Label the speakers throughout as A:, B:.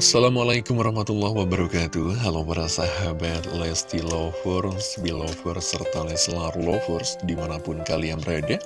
A: Assalamualaikum warahmatullahi wabarakatuh. Halo para sahabat Lesti Lovers, Belovers, serta Leslar Lovers di mana pun kalian berada.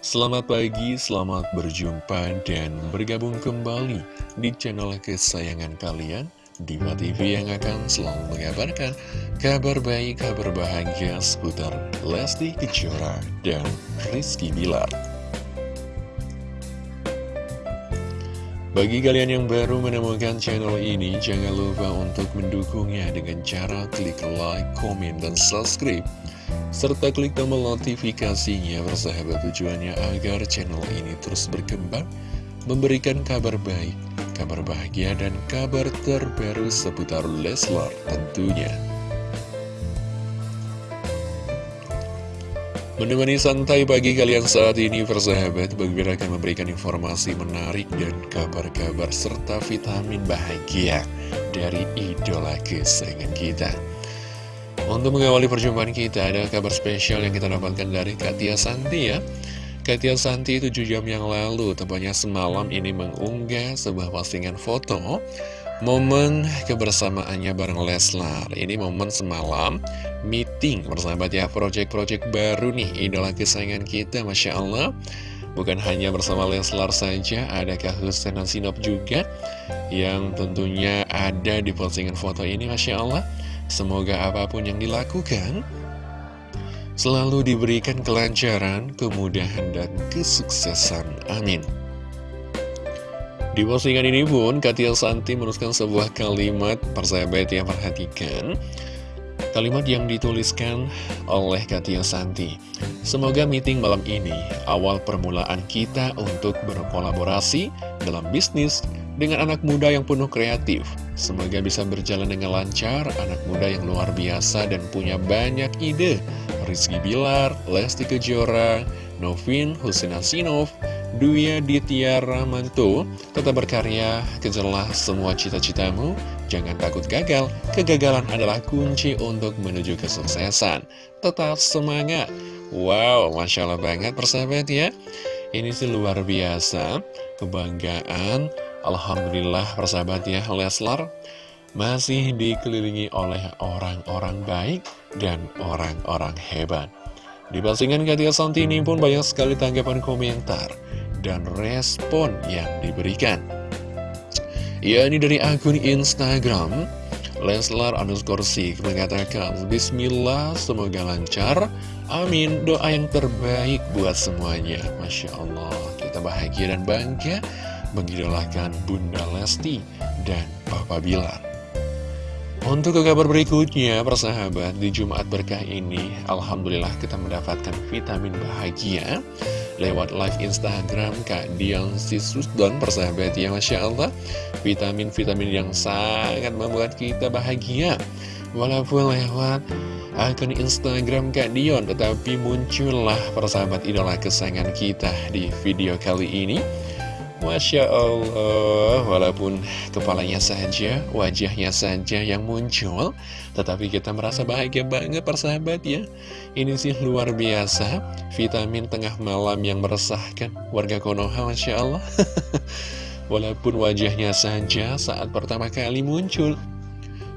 A: Selamat pagi, selamat berjumpa dan bergabung kembali di channel kesayangan kalian Diva TV yang akan selalu mengabarkan kabar baik, kabar bahagia seputar Lesti Kejora dan Rizky Bilar Bagi kalian yang baru menemukan channel ini, jangan lupa untuk mendukungnya dengan cara klik like, komen, dan subscribe. Serta klik tombol notifikasinya bersahabat tujuannya agar channel ini terus berkembang, memberikan kabar baik, kabar bahagia, dan kabar terbaru seputar Leslar tentunya. Menemani santai pagi kalian saat ini persahabat Bagi akan memberikan informasi menarik dan kabar-kabar serta vitamin bahagia dari idola kesayangan kita. Untuk mengawali perjumpaan kita ada kabar spesial yang kita dapatkan dari Katia Santi ya. Katia Santi 7 jam yang lalu, tepatnya semalam ini mengunggah sebuah postingan foto Momen kebersamaannya bareng Leslar. Ini momen semalam meeting bersahabat ya Project-project baru nih idola kesayangan kita Masya Allah. Bukan hanya bersama Leslar saja Ada Kak dan Sinop juga Yang tentunya ada di postingan foto ini Masya Allah? Semoga apa pun yang dilakukan Selalu diberikan kelancaran, kemudahan, dan kesuksesan. Amin di postingan ini pun, Katia Santi menuliskan sebuah kalimat persahabat yang perhatikan. Kalimat yang dituliskan oleh Katia Santi. Semoga meeting malam ini awal permulaan kita untuk berkolaborasi dalam bisnis dengan anak muda yang penuh kreatif. Semoga bisa berjalan dengan lancar, anak muda yang luar biasa dan punya banyak ide. Rizky Bilar, Lesti Kejora, Novin Husinasinov, Duya Ditya Ramanto tetap berkarya, kejarlah semua cita-citamu, jangan takut gagal, kegagalan adalah kunci untuk menuju kesuksesan. Tetap semangat. Wow, Masya Allah banget persahabat ya. Ini sih luar biasa, kebanggaan. Alhamdulillah persahabat ya, Leslar masih dikelilingi oleh orang-orang baik dan orang-orang hebat. Di postingan Katia Santi ini pun banyak sekali tanggapan komentar dan respon yang diberikan. Ya, ini dari akun Instagram. Leslar underscore Sik mengatakan Bismillah semoga lancar. Amin. Doa yang terbaik buat semuanya. Masya Allah. Kita bahagia dan bangga Mengidolakan Bunda Lesti dan Papa Bilar. Untuk ke kabar berikutnya, persahabat, di Jumat berkah ini, Alhamdulillah kita mendapatkan vitamin bahagia lewat live Instagram Kak Dion Sisusdon persahabat ya Masya Allah. Vitamin-vitamin yang sangat membuat kita bahagia. Walaupun lewat akun Instagram Kak Dion tetapi muncullah persahabat idola kesayangan kita di video kali ini Masya Allah, walaupun kepalanya saja, wajahnya saja yang muncul, tetapi kita merasa bahagia banget persahabat ya. Ini sih luar biasa, vitamin tengah malam yang meresahkan warga Konoha Masya Allah. walaupun wajahnya saja saat pertama kali muncul,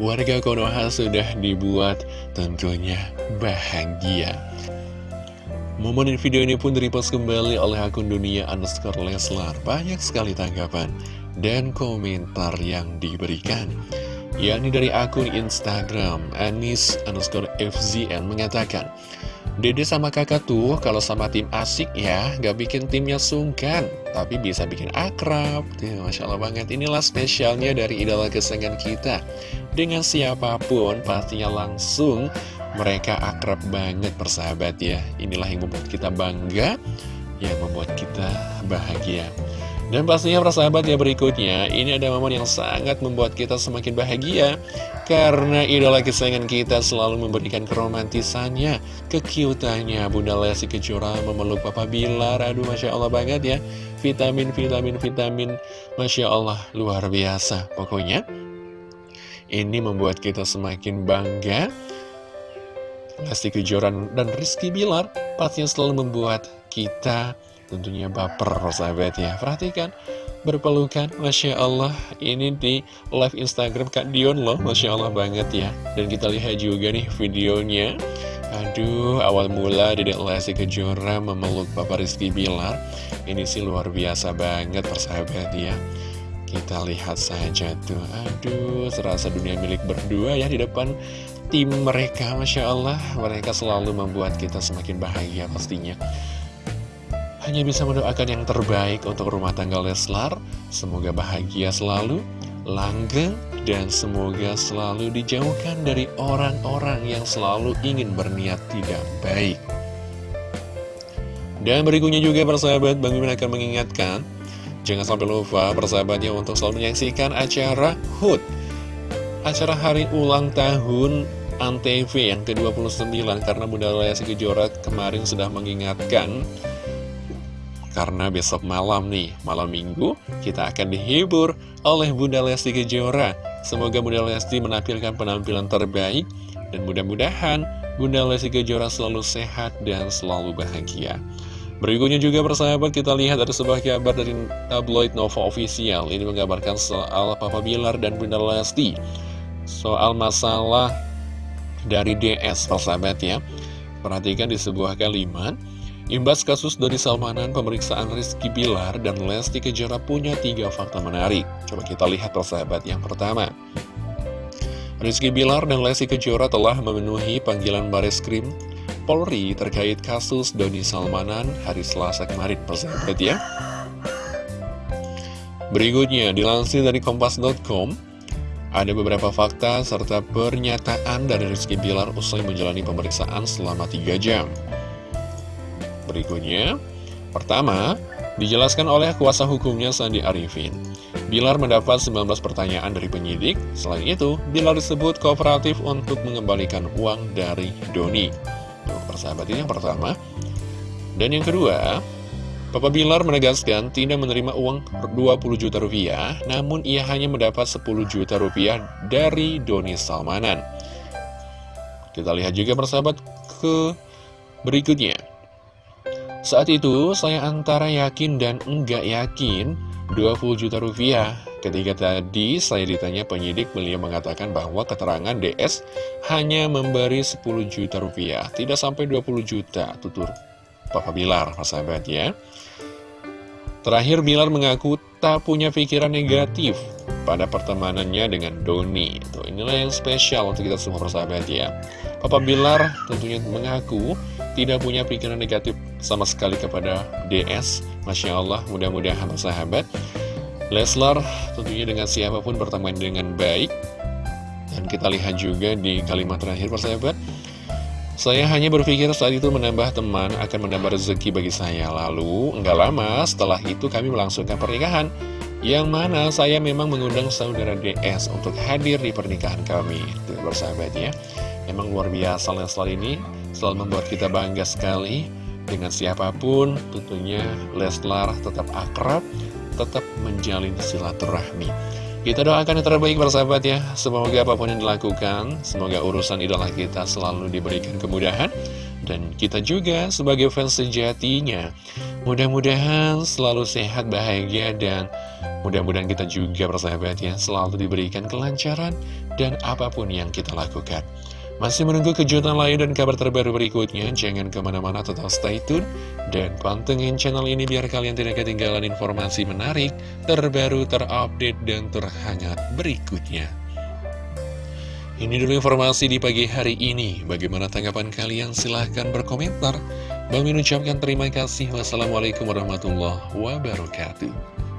A: warga Konoha sudah dibuat tentunya bahagia. Momen video ini pun direpost kembali oleh akun dunia underscore Leslar. Banyak sekali tanggapan dan komentar yang diberikan. yakni dari akun Instagram, Anis underscore FZN mengatakan, Dede sama kakak tuh kalau sama tim asik ya, gak bikin timnya sungkan, tapi bisa bikin akrab. Tuh, Masya Allah banget, inilah spesialnya dari idola kesenangan kita. Dengan siapa pun pastinya langsung mereka akrab banget persahabat ya Inilah yang membuat kita bangga Yang membuat kita bahagia Dan pastinya persahabat ya berikutnya Ini ada momen yang sangat membuat kita semakin bahagia. Karena idola kesayangan kita selalu memberikan keromantisannya Kekiutannya. Bunda Lesti Kejora memeluk Papa Bilar. Aduh Masya Allah banget ya. Vitamin, vitamin, vitamin. Masya Allah luar biasa. Pokoknya ini membuat kita semakin bangga. Lesti Kejoran dan Rizky Bilar pastinya selalu membuat kita tentunya baper sahabat ya. Perhatikan berpelukan Masya Allah. Ini di live Instagram Kak Dion loh Masya Allah banget ya. Dan kita lihat juga nih videonya. Aduh awal mula Dedek Lesti Kejora memeluk Bapak Rizky Bilar. Ini sih luar biasa banget persahabat ya. Kita lihat saja tuh. Aduh serasa dunia milik berdua ya di depan tim mereka Masya Allah. Mereka selalu membuat kita semakin bahagia pastinya hanya bisa mendoakan yang terbaik untuk rumah tangga Leslar. Semoga bahagia selalu, langgeng, dan semoga selalu dijauhkan dari orang-orang yang selalu ingin berniat tidak baik. Dan berikutnya juga persahabat, Bang Mimin akan mengingatkan, jangan sampai lupa persahabatnya untuk selalu menyaksikan acara HUT. Acara hari ulang tahun Antv yang ke-29 karena Bunda Lesti Kejora kemarin sudah mengingatkan karena besok malam nih, malam minggu, kita akan dihibur oleh Bunda Lesti Kejora. Semoga Bunda Lesti menampilkan penampilan terbaik, dan mudah-mudahan Bunda Lesti Kejora selalu sehat dan selalu bahagia. Berikutnya juga persahabat kita lihat ada sebuah kabar dari tabloid Nova Official Ini menggambarkan soal Papa Bilar dan Bunda Lesti Soal masalah dari DS persahabat ya Perhatikan di sebuah kalimat Imbas kasus dari Salmanan, pemeriksaan Rizky Bilar dan Lesti Kejora punya tiga fakta menarik. Coba kita lihat persahabat yang pertama. Rizky Bilar dan Lesti Kejora telah memenuhi panggilan baris krim Polri terkait kasus Doni Salmanan hari Selasa kemarin, persahabat ya. Berikutnya, dilansir dari Kompas.com, ada beberapa fakta serta pernyataan dari Rizky Bilar usai menjalani pemeriksaan selama 3 jam. Berikutnya, pertama, dijelaskan oleh kuasa hukumnya Sandi Arifin. Bilar mendapat 19 pertanyaan dari penyidik, selain itu, Bilar disebut kooperatif untuk mengembalikan uang dari Doni. Tuh, persahabat ini yang pertama. Dan yang kedua, Papa Bilar menegaskan tidak menerima uang 20 juta rupiah, namun ia hanya mendapat 10 juta rupiah dari Doni Salmanan. Kita lihat juga persahabat ke berikutnya. Saat itu, saya antara yakin dan enggak yakin 20 juta rupiah. Ketika tadi saya ditanya penyidik, beliau mengatakan bahwa keterangan DS hanya memberi 10 juta rupiah, tidak sampai 20 juta, tutur Papa Bilar, sahabat ya. Terakhir, Bilar mengaku tak punya pikiran negatif pada pertemanannya dengan Doni. Tuh, inilah yang spesial untuk kita semua persahabat ya. Papa Bilar tentunya mengaku tidak punya pikiran negatif sama sekali kepada DS. Masya Allah, mudah-mudahan sahabat. Leslar tentunya dengan siapa pun berteman dengan baik. Dan kita lihat juga di kalimat terakhir persahabat. Saya hanya berpikir saat itu menambah teman akan menambah rezeki bagi saya. Lalu, enggak lama setelah itu kami melangsungkan pernikahan. Yang mana saya memang mengundang saudara DS untuk hadir di pernikahan kami. Itu bersahabat ya. Memang luar biasa Leslar ini. Selalu membuat kita bangga sekali. Dengan siapa pun tentunya Leslar tetap akrab tetap menjalin silaturahmi. Kita doakan yang terbaik bersahabat ya. Semoga apa pun yang dilakukan semoga urusan idola kita selalu diberikan kemudahan. Dan kita juga sebagai fans sejatinya mudah-mudahan selalu sehat bahagia dan mudah-mudahan kita juga bersahabat ya selalu diberikan kelancaran dan apa pun yang kita lakukan masih menunggu kejutan lain dan kabar terbaru berikutnya? Jangan ke mana-mana tetap stay tune dan pantengin channel ini biar kalian tidak ketinggalan informasi menarik, terbaru, terupdate, dan terhangat berikutnya. Ini dulu informasi di pagi hari ini. Bagaimana tanggapan kalian? Silahkan berkomentar. Bang Min ucapkan terima kasih. Wassalamualaikum warahmatullahi wabarakatuh.